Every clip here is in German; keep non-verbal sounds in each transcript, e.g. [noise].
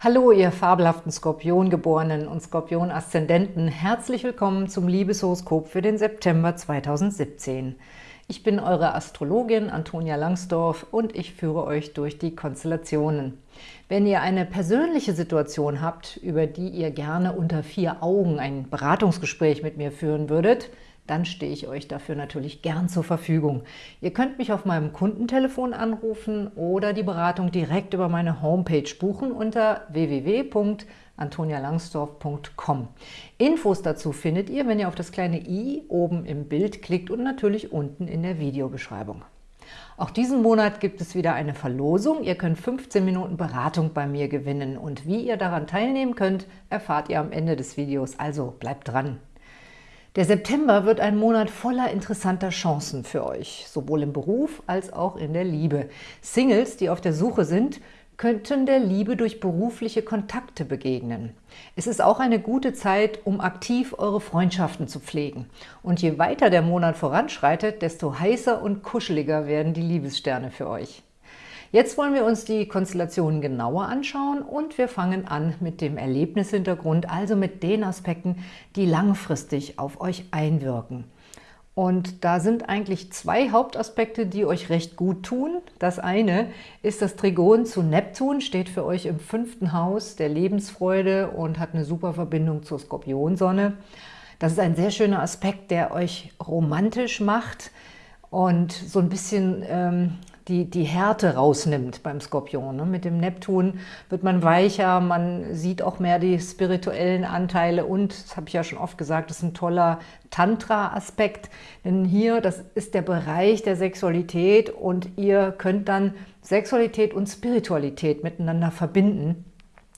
Hallo, ihr fabelhaften Skorpiongeborenen und Skorpion-Aszendenten. Herzlich willkommen zum Liebeshoroskop für den September 2017. Ich bin eure Astrologin Antonia Langsdorf und ich führe euch durch die Konstellationen. Wenn ihr eine persönliche Situation habt, über die ihr gerne unter vier Augen ein Beratungsgespräch mit mir führen würdet, dann stehe ich euch dafür natürlich gern zur Verfügung. Ihr könnt mich auf meinem Kundentelefon anrufen oder die Beratung direkt über meine Homepage buchen unter www.antonialangsdorf.com. Infos dazu findet ihr, wenn ihr auf das kleine i oben im Bild klickt und natürlich unten in der Videobeschreibung. Auch diesen Monat gibt es wieder eine Verlosung. Ihr könnt 15 Minuten Beratung bei mir gewinnen und wie ihr daran teilnehmen könnt, erfahrt ihr am Ende des Videos, also bleibt dran! Der September wird ein Monat voller interessanter Chancen für euch, sowohl im Beruf als auch in der Liebe. Singles, die auf der Suche sind, könnten der Liebe durch berufliche Kontakte begegnen. Es ist auch eine gute Zeit, um aktiv eure Freundschaften zu pflegen. Und je weiter der Monat voranschreitet, desto heißer und kuscheliger werden die Liebessterne für euch. Jetzt wollen wir uns die Konstellationen genauer anschauen und wir fangen an mit dem Erlebnishintergrund, also mit den Aspekten, die langfristig auf euch einwirken. Und da sind eigentlich zwei Hauptaspekte, die euch recht gut tun. Das eine ist das Trigon zu Neptun, steht für euch im fünften Haus der Lebensfreude und hat eine super Verbindung zur Skorpionsonne. Das ist ein sehr schöner Aspekt, der euch romantisch macht und so ein bisschen ähm, die, die Härte rausnimmt beim Skorpion. Ne? Mit dem Neptun wird man weicher, man sieht auch mehr die spirituellen Anteile und, das habe ich ja schon oft gesagt, das ist ein toller Tantra-Aspekt, denn hier, das ist der Bereich der Sexualität und ihr könnt dann Sexualität und Spiritualität miteinander verbinden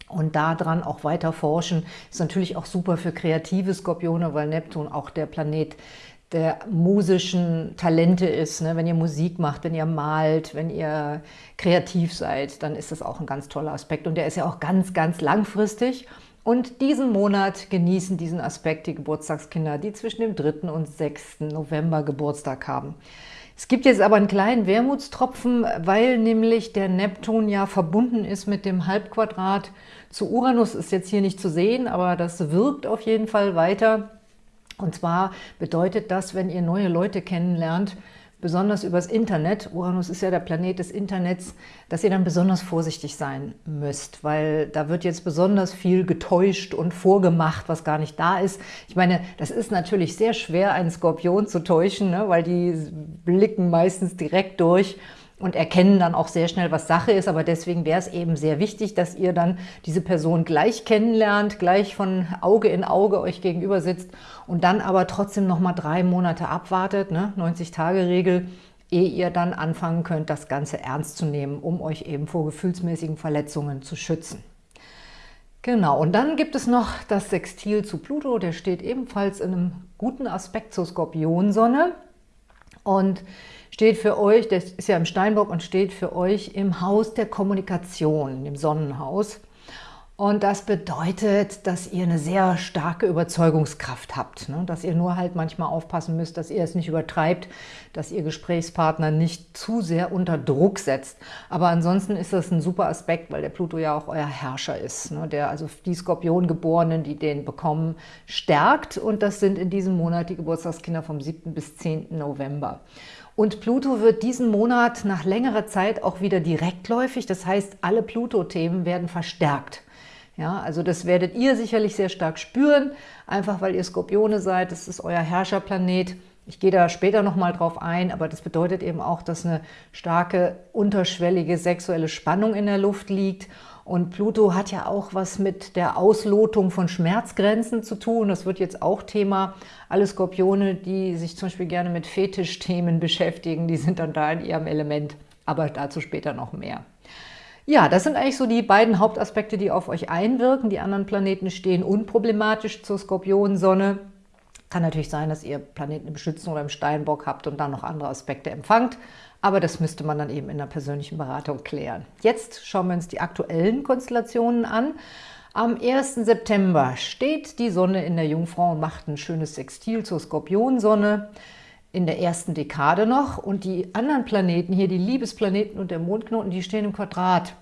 und daran auch weiter forschen. Ist natürlich auch super für kreative Skorpione, weil Neptun auch der Planet der musischen Talente ist. Ne? Wenn ihr Musik macht, wenn ihr malt, wenn ihr kreativ seid, dann ist das auch ein ganz toller Aspekt. Und der ist ja auch ganz, ganz langfristig. Und diesen Monat genießen diesen Aspekt die Geburtstagskinder, die zwischen dem 3. und 6. November Geburtstag haben. Es gibt jetzt aber einen kleinen Wermutstropfen, weil nämlich der Neptun ja verbunden ist mit dem Halbquadrat zu Uranus, ist jetzt hier nicht zu sehen, aber das wirkt auf jeden Fall weiter. Und zwar bedeutet das, wenn ihr neue Leute kennenlernt, besonders übers Internet, Uranus ist ja der Planet des Internets, dass ihr dann besonders vorsichtig sein müsst, weil da wird jetzt besonders viel getäuscht und vorgemacht, was gar nicht da ist. Ich meine, das ist natürlich sehr schwer, einen Skorpion zu täuschen, ne, weil die blicken meistens direkt durch und erkennen dann auch sehr schnell, was Sache ist. Aber deswegen wäre es eben sehr wichtig, dass ihr dann diese Person gleich kennenlernt, gleich von Auge in Auge euch gegenüber sitzt und dann aber trotzdem noch mal drei Monate abwartet, ne? 90-Tage-Regel, ehe ihr dann anfangen könnt, das Ganze ernst zu nehmen, um euch eben vor gefühlsmäßigen Verletzungen zu schützen. Genau, und dann gibt es noch das Sextil zu Pluto, der steht ebenfalls in einem guten Aspekt zur Skorpionsonne. Und steht für euch, das ist ja im Steinbock und steht für euch im Haus der Kommunikation, im Sonnenhaus. Und das bedeutet, dass ihr eine sehr starke Überzeugungskraft habt, ne? dass ihr nur halt manchmal aufpassen müsst, dass ihr es nicht übertreibt, dass ihr Gesprächspartner nicht zu sehr unter Druck setzt. Aber ansonsten ist das ein super Aspekt, weil der Pluto ja auch euer Herrscher ist, ne? der also die Skorpiongeborenen, die den bekommen, stärkt. Und das sind in diesem Monat die Geburtstagskinder vom 7. bis 10. November. Und Pluto wird diesen Monat nach längerer Zeit auch wieder direktläufig. Das heißt, alle Pluto-Themen werden verstärkt. Ja, also das werdet ihr sicherlich sehr stark spüren, einfach weil ihr Skorpione seid. Das ist euer Herrscherplanet. Ich gehe da später nochmal drauf ein, aber das bedeutet eben auch, dass eine starke, unterschwellige sexuelle Spannung in der Luft liegt und Pluto hat ja auch was mit der Auslotung von Schmerzgrenzen zu tun. Das wird jetzt auch Thema. Alle Skorpione, die sich zum Beispiel gerne mit Fetischthemen beschäftigen, die sind dann da in ihrem Element. Aber dazu später noch mehr. Ja, das sind eigentlich so die beiden Hauptaspekte, die auf euch einwirken. Die anderen Planeten stehen unproblematisch zur Skorpionsonne. Kann natürlich sein, dass ihr Planeten im Schützen oder im Steinbock habt und dann noch andere Aspekte empfangt. Aber das müsste man dann eben in der persönlichen Beratung klären. Jetzt schauen wir uns die aktuellen Konstellationen an. Am 1. September steht die Sonne in der Jungfrau und macht ein schönes Sextil zur Skorpionsonne in der ersten Dekade noch. Und die anderen Planeten hier, die Liebesplaneten und der Mondknoten, die stehen im Quadrat.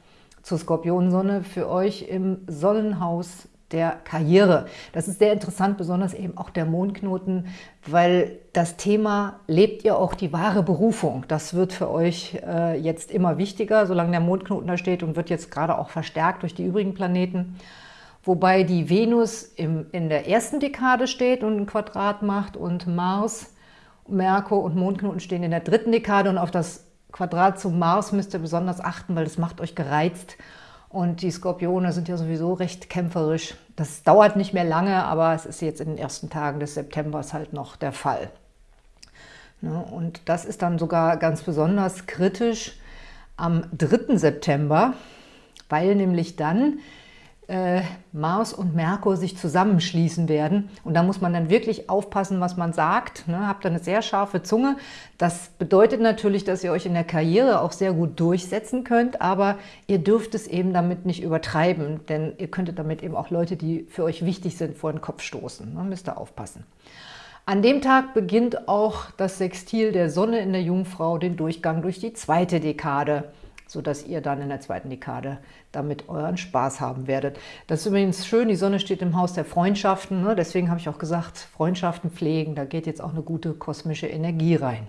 zur Skorpionsonne für euch im Sonnenhaus der Karriere. Das ist sehr interessant, besonders eben auch der Mondknoten, weil das Thema, lebt ihr auch die wahre Berufung? Das wird für euch äh, jetzt immer wichtiger, solange der Mondknoten da steht und wird jetzt gerade auch verstärkt durch die übrigen Planeten. Wobei die Venus im, in der ersten Dekade steht und ein Quadrat macht und Mars, Merkur und Mondknoten stehen in der dritten Dekade und auf das Quadrat zum Mars müsst ihr besonders achten, weil das macht euch gereizt und die Skorpione sind ja sowieso recht kämpferisch. Das dauert nicht mehr lange, aber es ist jetzt in den ersten Tagen des Septembers halt noch der Fall. Ne, und das ist dann sogar ganz besonders kritisch am 3. September, weil nämlich dann äh, Mars und Merkur sich zusammenschließen werden. Und da muss man dann wirklich aufpassen, was man sagt. Ne? Habt eine sehr scharfe Zunge. Das bedeutet natürlich, dass ihr euch in der Karriere auch sehr gut durchsetzen könnt, aber ihr dürft es eben damit nicht übertreiben, denn ihr könntet damit eben auch Leute, die für euch wichtig sind, vor den Kopf stoßen. Ne? Müsst ihr aufpassen. An dem Tag beginnt auch das Sextil der Sonne in der Jungfrau den Durchgang durch die zweite Dekade sodass ihr dann in der zweiten Dekade damit euren Spaß haben werdet. Das ist übrigens schön, die Sonne steht im Haus der Freundschaften, ne? deswegen habe ich auch gesagt, Freundschaften pflegen, da geht jetzt auch eine gute kosmische Energie rein.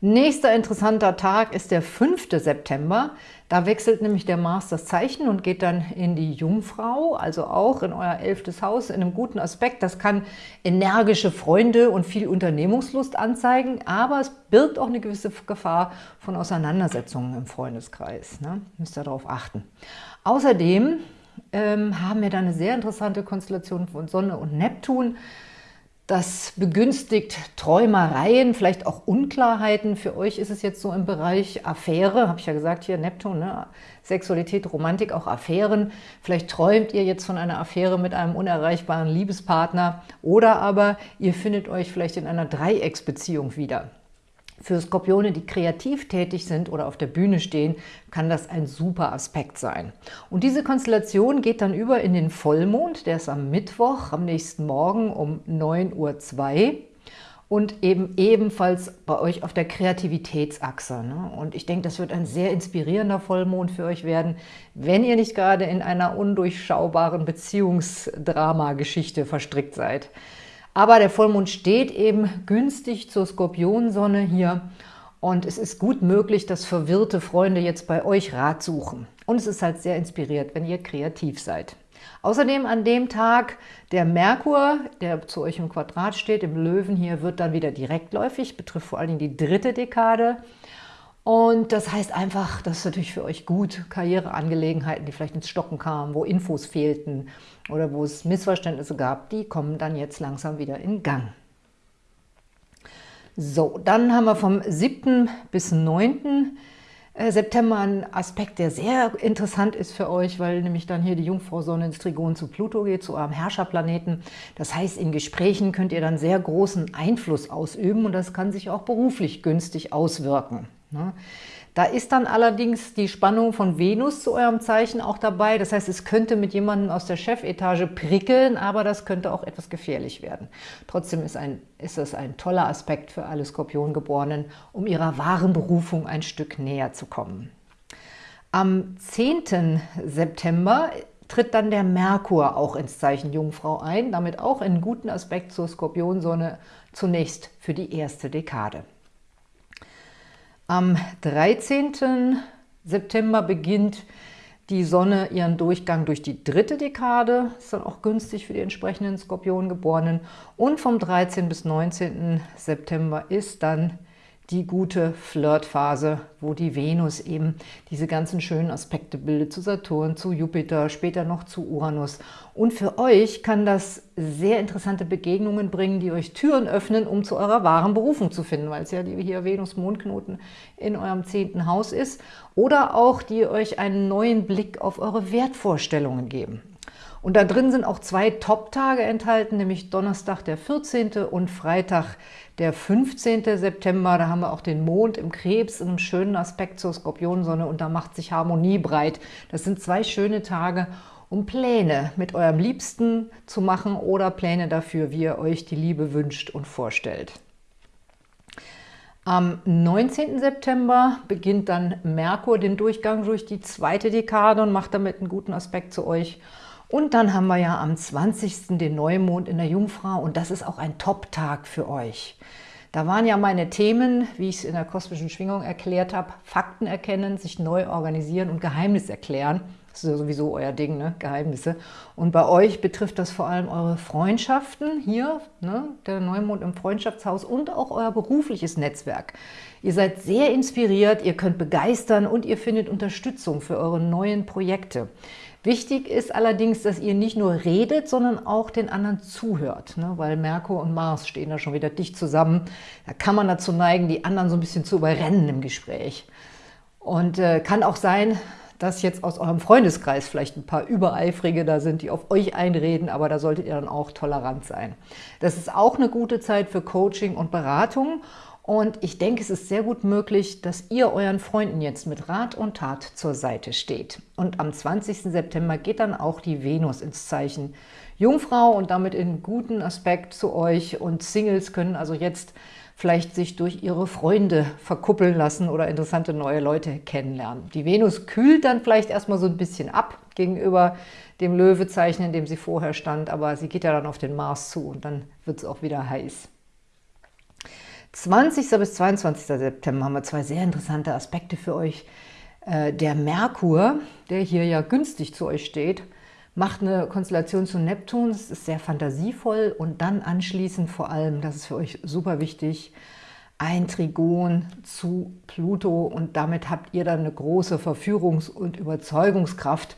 Nächster interessanter Tag ist der 5. September. Da wechselt nämlich der Mars das Zeichen und geht dann in die Jungfrau, also auch in euer elftes Haus, in einem guten Aspekt. Das kann energische Freunde und viel Unternehmungslust anzeigen, aber es birgt auch eine gewisse Gefahr von Auseinandersetzungen im Freundeskreis. Ne? Müsst ihr darauf achten. Außerdem ähm, haben wir da eine sehr interessante Konstellation von Sonne und Neptun. Das begünstigt Träumereien, vielleicht auch Unklarheiten. Für euch ist es jetzt so im Bereich Affäre, habe ich ja gesagt, hier Neptun, ne? Sexualität, Romantik, auch Affären. Vielleicht träumt ihr jetzt von einer Affäre mit einem unerreichbaren Liebespartner oder aber ihr findet euch vielleicht in einer Dreiecksbeziehung wieder. Für Skorpione, die kreativ tätig sind oder auf der Bühne stehen, kann das ein super Aspekt sein. Und diese Konstellation geht dann über in den Vollmond, der ist am Mittwoch, am nächsten Morgen um 9.02 Uhr und eben ebenfalls bei euch auf der Kreativitätsachse. Ne? Und ich denke, das wird ein sehr inspirierender Vollmond für euch werden, wenn ihr nicht gerade in einer undurchschaubaren Beziehungsdrama-Geschichte verstrickt seid. Aber der Vollmond steht eben günstig zur Skorpionsonne hier und es ist gut möglich, dass verwirrte Freunde jetzt bei euch Rat suchen. Und es ist halt sehr inspiriert, wenn ihr kreativ seid. Außerdem an dem Tag der Merkur, der zu euch im Quadrat steht, im Löwen hier, wird dann wieder direktläufig, betrifft vor allen Dingen die dritte Dekade. Und das heißt einfach, das ist natürlich für euch gut, Karriereangelegenheiten, die vielleicht ins Stocken kamen, wo Infos fehlten oder wo es Missverständnisse gab, die kommen dann jetzt langsam wieder in Gang. So, dann haben wir vom 7. bis 9. Äh, September einen Aspekt, der sehr interessant ist für euch, weil nämlich dann hier die Jungfrau-Sonne ins Trigon zu Pluto geht, zu eurem Herrscherplaneten. Das heißt, in Gesprächen könnt ihr dann sehr großen Einfluss ausüben und das kann sich auch beruflich günstig auswirken. Da ist dann allerdings die Spannung von Venus zu eurem Zeichen auch dabei. Das heißt, es könnte mit jemandem aus der Chefetage prickeln, aber das könnte auch etwas gefährlich werden. Trotzdem ist, ein, ist es ein toller Aspekt für alle Skorpiongeborenen, um ihrer wahren Berufung ein Stück näher zu kommen. Am 10. September tritt dann der Merkur auch ins Zeichen Jungfrau ein, damit auch in guten Aspekt zur Skorpionsonne zunächst für die erste Dekade. Am 13. September beginnt die Sonne ihren Durchgang durch die dritte Dekade, ist dann auch günstig für die entsprechenden Skorpiongeborenen. Und vom 13. bis 19. September ist dann die gute Flirtphase, wo die Venus eben diese ganzen schönen Aspekte bildet zu Saturn, zu Jupiter, später noch zu Uranus. Und für euch kann das sehr interessante Begegnungen bringen, die euch Türen öffnen, um zu eurer wahren Berufung zu finden, weil es ja hier Venus-Mondknoten in eurem zehnten Haus ist. Oder auch, die euch einen neuen Blick auf eure Wertvorstellungen geben. Und da drin sind auch zwei Top-Tage enthalten, nämlich Donnerstag der 14. und Freitag der 15. September. Da haben wir auch den Mond im Krebs in einem schönen Aspekt zur Skorpionsonne und da macht sich Harmonie breit. Das sind zwei schöne Tage, um Pläne mit eurem Liebsten zu machen oder Pläne dafür, wie ihr euch die Liebe wünscht und vorstellt. Am 19. September beginnt dann Merkur den Durchgang durch die zweite Dekade und macht damit einen guten Aspekt zu euch. Und dann haben wir ja am 20. den Neumond in der Jungfrau und das ist auch ein Top-Tag für euch. Da waren ja meine Themen, wie ich es in der kosmischen Schwingung erklärt habe, Fakten erkennen, sich neu organisieren und Geheimnis erklären. Das ist ja sowieso euer Ding, ne? Geheimnisse. Und bei euch betrifft das vor allem eure Freundschaften hier, ne? der Neumond im Freundschaftshaus und auch euer berufliches Netzwerk. Ihr seid sehr inspiriert, ihr könnt begeistern und ihr findet Unterstützung für eure neuen Projekte. Wichtig ist allerdings, dass ihr nicht nur redet, sondern auch den anderen zuhört, ne? weil Merkur und Mars stehen da schon wieder dicht zusammen. Da kann man dazu neigen, die anderen so ein bisschen zu überrennen im Gespräch. Und äh, kann auch sein, dass jetzt aus eurem Freundeskreis vielleicht ein paar Übereifrige da sind, die auf euch einreden, aber da solltet ihr dann auch tolerant sein. Das ist auch eine gute Zeit für Coaching und Beratung und ich denke, es ist sehr gut möglich, dass ihr euren Freunden jetzt mit Rat und Tat zur Seite steht. Und am 20. September geht dann auch die Venus ins Zeichen Jungfrau und damit in guten Aspekt zu euch. Und Singles können also jetzt vielleicht sich durch ihre Freunde verkuppeln lassen oder interessante neue Leute kennenlernen. Die Venus kühlt dann vielleicht erstmal so ein bisschen ab gegenüber dem Löwezeichen, in dem sie vorher stand, aber sie geht ja dann auf den Mars zu und dann wird es auch wieder heiß. 20. bis 22. September haben wir zwei sehr interessante Aspekte für euch. Äh, der Merkur, der hier ja günstig zu euch steht, macht eine Konstellation zu Neptun, das ist sehr fantasievoll und dann anschließend vor allem, das ist für euch super wichtig, ein Trigon zu Pluto und damit habt ihr dann eine große Verführungs- und Überzeugungskraft.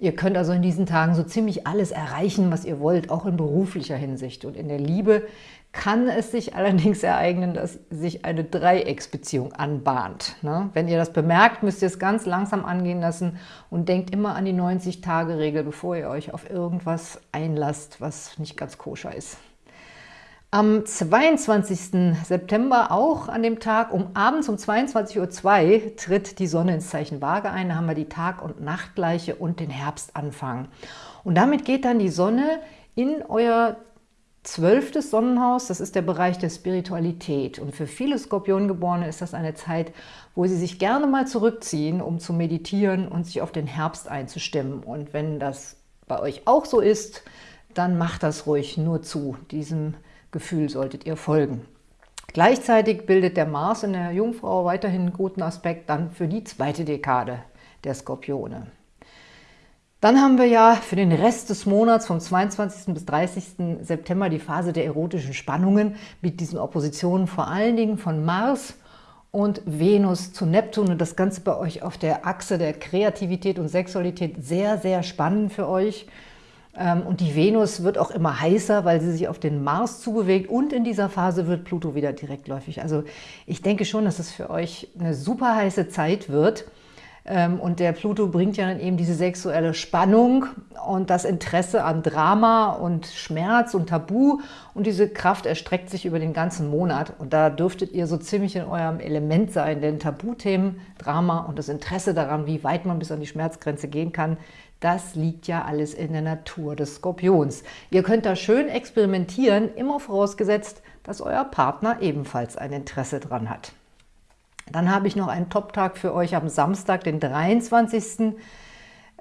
Ihr könnt also in diesen Tagen so ziemlich alles erreichen, was ihr wollt, auch in beruflicher Hinsicht. Und in der Liebe kann es sich [laughs] allerdings ereignen, dass sich eine Dreiecksbeziehung anbahnt. Ne? Wenn ihr das bemerkt, müsst ihr es ganz langsam angehen lassen und denkt immer an die 90-Tage-Regel, bevor ihr euch auf irgendwas einlasst, was nicht ganz koscher ist. Am 22. September, auch an dem Tag, um abends um 22.02 Uhr, tritt die Sonne ins Zeichen Waage ein. Da haben wir die Tag- und Nachtgleiche und den Herbstanfang. Und damit geht dann die Sonne in euer Zwölftes Sonnenhaus, das ist der Bereich der Spiritualität. Und für viele Skorpiongeborene ist das eine Zeit, wo sie sich gerne mal zurückziehen, um zu meditieren und sich auf den Herbst einzustimmen. Und wenn das bei euch auch so ist, dann macht das ruhig nur zu. Diesem Gefühl solltet ihr folgen. Gleichzeitig bildet der Mars in der Jungfrau weiterhin einen guten Aspekt dann für die zweite Dekade der Skorpione. Dann haben wir ja für den Rest des Monats vom 22. bis 30. September die Phase der erotischen Spannungen mit diesen Oppositionen vor allen Dingen von Mars und Venus zu Neptun und das Ganze bei euch auf der Achse der Kreativität und Sexualität sehr, sehr spannend für euch. Ähm, und die Venus wird auch immer heißer, weil sie sich auf den Mars zubewegt und in dieser Phase wird Pluto wieder direktläufig. Also ich denke schon, dass es für euch eine super heiße Zeit wird. Ähm, und der Pluto bringt ja dann eben diese sexuelle Spannung und das Interesse an Drama und Schmerz und Tabu. Und diese Kraft erstreckt sich über den ganzen Monat. Und da dürftet ihr so ziemlich in eurem Element sein, denn Tabuthemen, Drama und das Interesse daran, wie weit man bis an die Schmerzgrenze gehen kann, das liegt ja alles in der Natur des Skorpions. Ihr könnt da schön experimentieren, immer vorausgesetzt, dass euer Partner ebenfalls ein Interesse dran hat. Dann habe ich noch einen Top-Tag für euch am Samstag, den 23.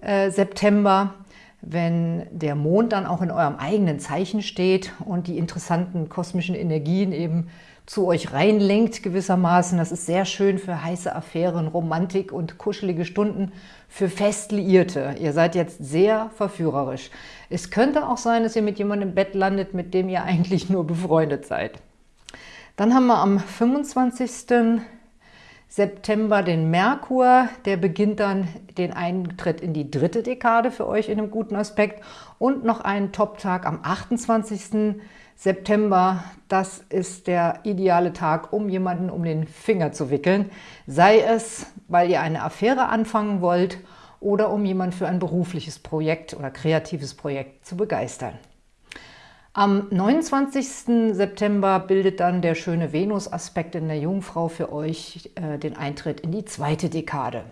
Äh, September, wenn der Mond dann auch in eurem eigenen Zeichen steht und die interessanten kosmischen Energien eben zu euch reinlenkt gewissermaßen. Das ist sehr schön für heiße Affären, Romantik und kuschelige Stunden für Festliierte. Ihr seid jetzt sehr verführerisch. Es könnte auch sein, dass ihr mit jemandem im Bett landet, mit dem ihr [laughs] eigentlich nur befreundet seid. Dann haben wir am 25. September den Merkur, der beginnt dann den Eintritt in die dritte Dekade für euch in einem guten Aspekt und noch einen Top-Tag am 28. September. Das ist der ideale Tag, um jemanden um den Finger zu wickeln. Sei es, weil ihr eine Affäre anfangen wollt oder um jemanden für ein berufliches Projekt oder kreatives Projekt zu begeistern. Am 29. September bildet dann der schöne Venus-Aspekt in der Jungfrau für euch äh, den Eintritt in die zweite Dekade.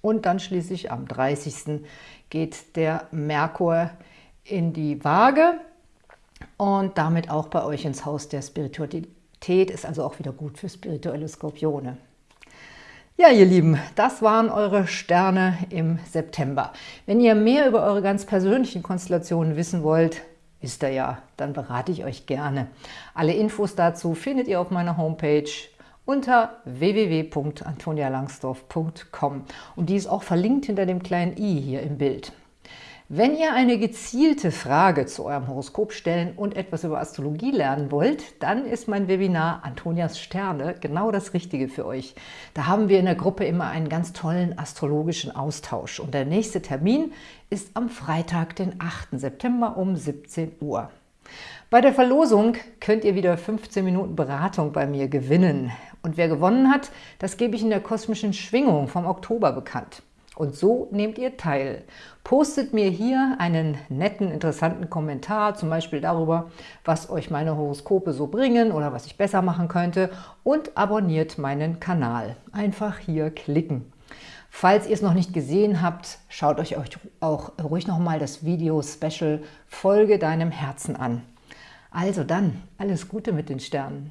Und dann schließlich am 30. geht der Merkur in die Waage und damit auch bei euch ins Haus der Spiritualität ist also auch wieder gut für spirituelle Skorpione. Ja, ihr Lieben, das waren eure Sterne im September. Wenn ihr mehr über eure ganz persönlichen Konstellationen wissen wollt, wisst ihr ja, dann berate ich euch gerne. Alle Infos dazu findet ihr auf meiner Homepage unter www.antonialangsdorf.com und die ist auch verlinkt hinter dem kleinen i hier im Bild. Wenn ihr eine gezielte Frage zu eurem Horoskop stellen und etwas über Astrologie lernen wollt, dann ist mein Webinar Antonias Sterne genau das Richtige für euch. Da haben wir in der Gruppe immer einen ganz tollen astrologischen Austausch. Und der nächste Termin ist am Freitag, den 8. September um 17 Uhr. Bei der Verlosung könnt ihr wieder 15 Minuten Beratung bei mir gewinnen. Und wer gewonnen hat, das gebe ich in der kosmischen Schwingung vom Oktober bekannt. Und so nehmt ihr teil. Postet mir hier einen netten, interessanten Kommentar, zum Beispiel darüber, was euch meine Horoskope so bringen oder was ich besser machen könnte und abonniert meinen Kanal. Einfach hier klicken. Falls ihr es noch nicht gesehen habt, schaut euch auch ruhig nochmal das Video-Special Folge deinem Herzen an. Also dann, alles Gute mit den Sternen.